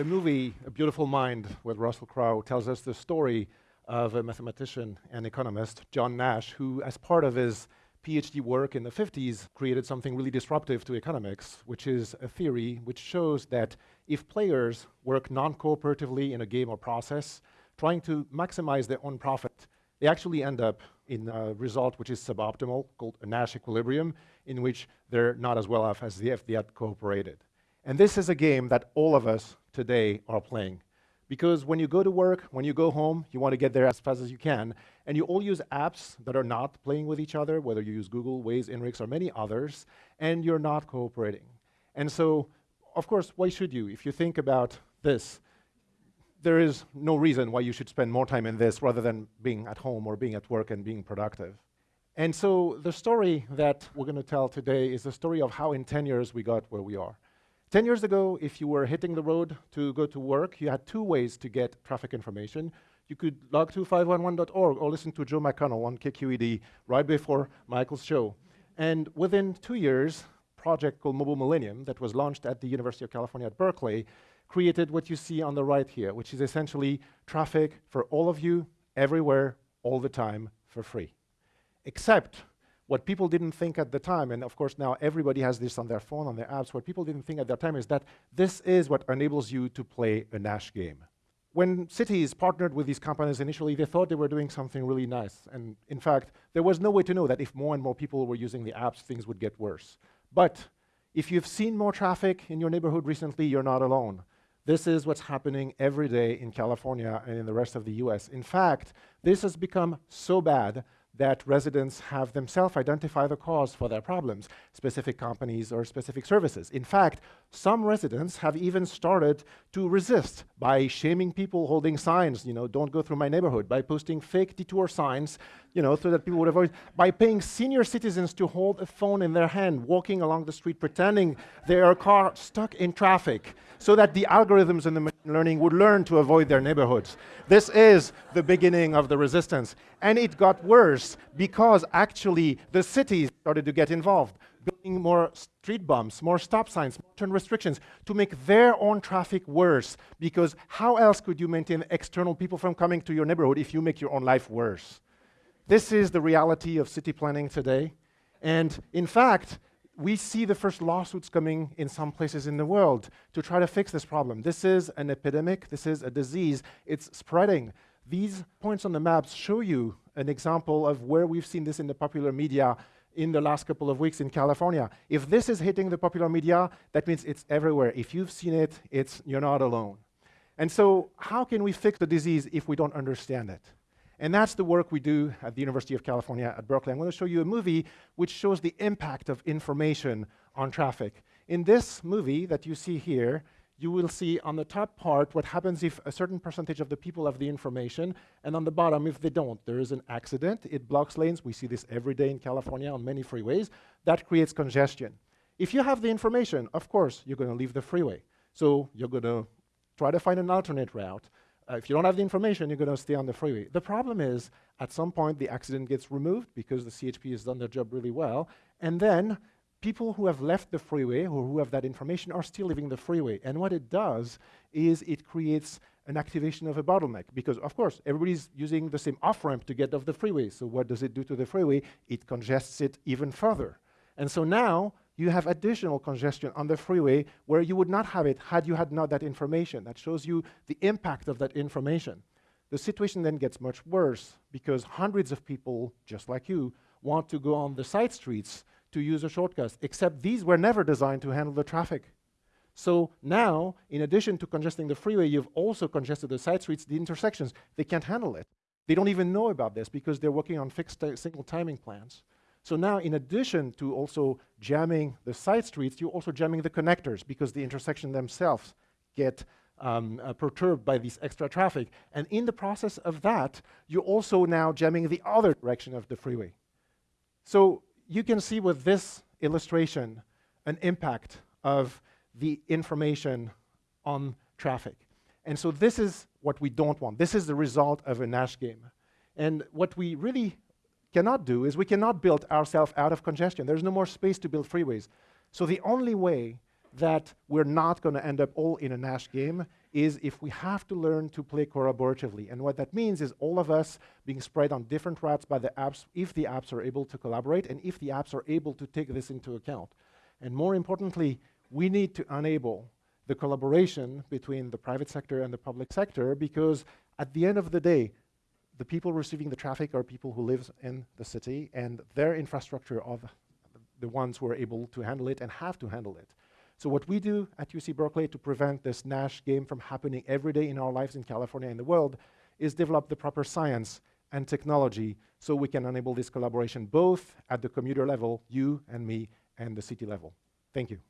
The movie A Beautiful Mind with Russell Crowe tells us the story of a mathematician and economist, John Nash, who, as part of his PhD work in the 50s, created something really disruptive to economics, which is a theory which shows that if players work non cooperatively in a game or process, trying to maximize their own profit, they actually end up in a result which is suboptimal, called a Nash equilibrium, in which they're not as well off as if they had cooperated. And this is a game that all of us today are playing. Because when you go to work, when you go home, you want to get there as fast as you can. And you all use apps that are not playing with each other, whether you use Google, Waze, Inrix, or many others, and you're not cooperating. And so, of course, why should you? If you think about this, there is no reason why you should spend more time in this rather than being at home or being at work and being productive. And so the story that we're going to tell today is the story of how in 10 years we got where we are. 10 years ago, if you were hitting the road to go to work, you had two ways to get traffic information. You could log to 511.org or listen to Joe McConnell on KQED right before Michael's show. And within two years, project called Mobile Millennium that was launched at the University of California at Berkeley created what you see on the right here, which is essentially traffic for all of you, everywhere, all the time, for free. Except what people didn't think at the time, and of course now everybody has this on their phone, on their apps, what people didn't think at that time is that this is what enables you to play a Nash game. When cities partnered with these companies initially, they thought they were doing something really nice. And in fact, there was no way to know that if more and more people were using the apps, things would get worse. But if you've seen more traffic in your neighborhood recently, you're not alone. This is what's happening every day in California and in the rest of the US. In fact, this has become so bad that residents have themselves identify the cause for their problems, specific companies or specific services. In fact, some residents have even started to resist by shaming people holding signs, you know, don't go through my neighborhood, by posting fake detour signs, you know, so that people would avoid, by paying senior citizens to hold a phone in their hand, walking along the street, pretending they are car stuck in traffic, so that the algorithms and the machine learning would learn to avoid their neighborhoods. This is the beginning of the resistance. And it got worse because actually the cities started to get involved building more street bumps, more stop signs, more turn restrictions to make their own traffic worse. Because how else could you maintain external people from coming to your neighborhood if you make your own life worse? This is the reality of city planning today. And in fact, we see the first lawsuits coming in some places in the world to try to fix this problem. This is an epidemic, this is a disease, it's spreading. These points on the maps show you an example of where we've seen this in the popular media in the last couple of weeks in California. If this is hitting the popular media, that means it's everywhere. If you've seen it, it's, you're not alone. And so, how can we fix the disease if we don't understand it? And that's the work we do at the University of California at Berkeley. I'm going to show you a movie which shows the impact of information on traffic. In this movie that you see here, you will see on the top part what happens if a certain percentage of the people have the information, and on the bottom if they don't. There is an accident, it blocks lanes. We see this every day in California on many freeways. That creates congestion. If you have the information, of course, you're going to leave the freeway. So you're going to try to find an alternate route. Uh, if you don't have the information, you're going to stay on the freeway. The problem is, at some point, the accident gets removed because the CHP has done their job really well, and then people who have left the freeway or who have that information are still leaving the freeway. And what it does is it creates an activation of a bottleneck because, of course, everybody's using the same off ramp to get off the freeway. So, what does it do to the freeway? It congests it even further. And so now you have additional congestion on the freeway where you would not have it had you had not that information. That shows you the impact of that information. The situation then gets much worse because hundreds of people, just like you, want to go on the side streets to use a shortcut, except these were never designed to handle the traffic. So now, in addition to congesting the freeway, you've also congested the side streets, the intersections. They can't handle it. They don't even know about this because they're working on fixed single timing plans. So now, in addition to also jamming the side streets, you're also jamming the connectors because the intersection themselves get um, uh, perturbed by this extra traffic. And in the process of that, you're also now jamming the other direction of the freeway. So you can see with this illustration an impact of the information on traffic. And so this is what we don't want. This is the result of a Nash game. And what we really cannot do is we cannot build ourselves out of congestion. There's no more space to build freeways. So the only way that we're not going to end up all in a Nash game is if we have to learn to play collaboratively. And what that means is all of us being spread on different routes by the apps, if the apps are able to collaborate and if the apps are able to take this into account. And more importantly, we need to enable the collaboration between the private sector and the public sector because at the end of the day, the people receiving the traffic are people who live in the city and their infrastructure are the ones who are able to handle it and have to handle it. So what we do at UC Berkeley to prevent this Nash game from happening every day in our lives in California and the world is develop the proper science and technology so we can enable this collaboration both at the commuter level, you and me, and the city level. Thank you.